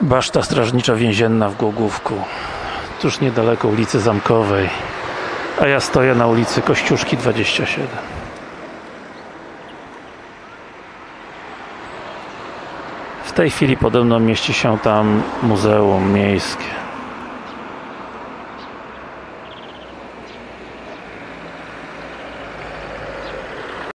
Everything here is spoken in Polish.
Baszta strażnicza więzienna w Głogówku tuż niedaleko ulicy Zamkowej a ja stoję na ulicy Kościuszki 27 w tej chwili pode mną mieści się tam muzeum miejskie.